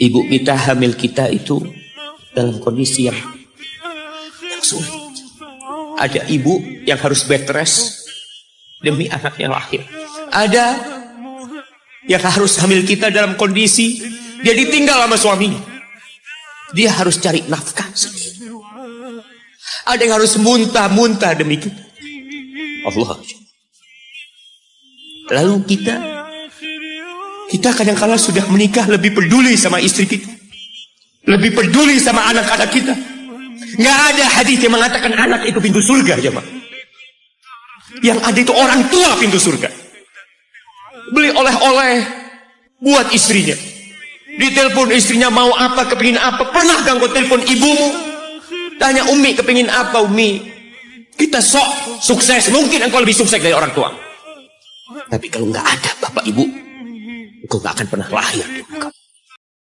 ibu kita hamil kita itu dalam kondisi yang, sulit. Ada ibu yang harus bed rest demi anaknya lahir. Ada yang harus hamil kita dalam kondisi dia ditinggal sama suaminya. Dia harus cari nafkah sendiri. Ada yang harus muntah-muntah demi kita. Allah. Lalu kita kita kadang-kala sudah menikah lebih peduli sama istri kita. Lebih peduli sama anak-anak kita. Nggak ada hadis yang mengatakan anak itu pintu surga, jemaah. Yang ada itu orang tua pintu surga. Beli oleh-oleh buat istrinya. Ditelepon istrinya mau apa, kepingin apa. Pernah ganggu telepon ibumu? Tanya Umi kepingin apa Umi? Kita sok sukses. Mungkin engkau lebih sukses dari orang tua. Tapi kalau nggak ada bapak ibu, engkau gak akan pernah lahir di muka.